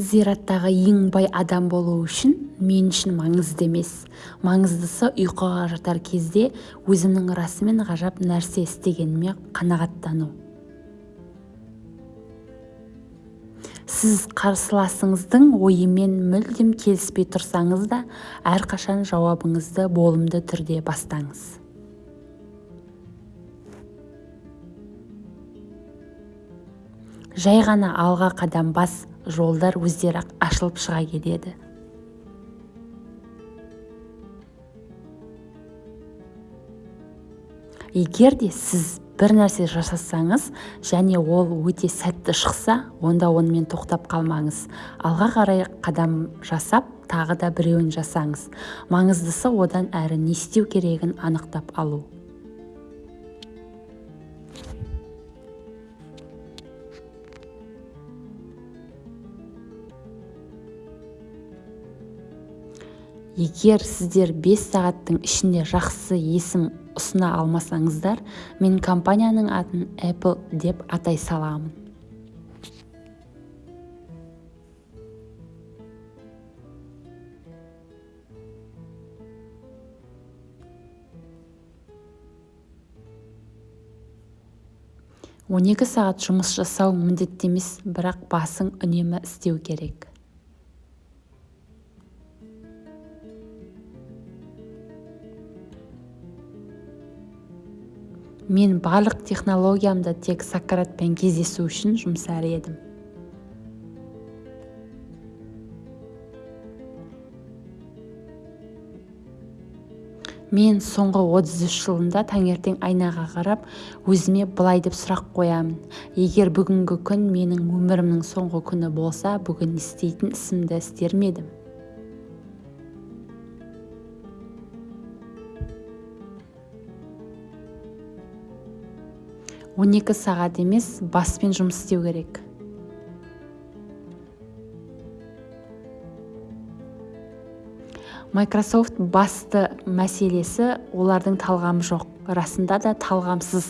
зираттағы ең бай адам болу үшін мен үшін маңызды емес. Маңыздысы ұйқыға жатар кезде өзімнің расымен ғажап нәрсе істегеніме қанағаттану. Сіз қарсыласыңыздың ойымен мүлдем келіспей тұрсаңыз да әрқашан жауабыңызды болымды түрде бастаңыз. Жай ғана алға қадам бас жолдар өздері ашылып шыға келеді. Егер де сіз бір нәрсе жасасаңыз және ол өте сәтті шықса онда онымен тоқтап қалмаңыз. Алға қарай қадам жасап тағы да біреуін жасаңыз. Маңыздысы одан әрі не істеу керегін анықтап алу. Егер сіздер 5 сағаттың ішінде жақсы есім ұсына алмасаңыздар мен компанияның атын Apple деп атай саламын. он екі сағат жұмыс жасау міндетті емес бірақ басың үнемі істеу керек. Мен барлық технологиямды тек сократпен кездесу үшін жұмсар едім. Мен соңғы 33 жылымда таңертең айнаға қарап өзіме былай деп сұрақ қоямын. Егер бүгінгі күн менің өмірімнің соңғы күні болса бүгін істейтін ісімді істер ме едім. Он екі сағат емес баспен жұмыс істеу керек. Microsoft басты мәселесі олардың талғамы жоқ. Расында да талғамсыз.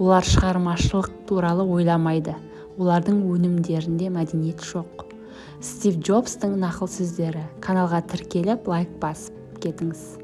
Олар шығармашылық туралы ойламайды. Олардың өнімдерінде мәдениет жоқ. Стив джобстың нақыл сөздері. Каналға тіркеліп лайк басып кетіңіз.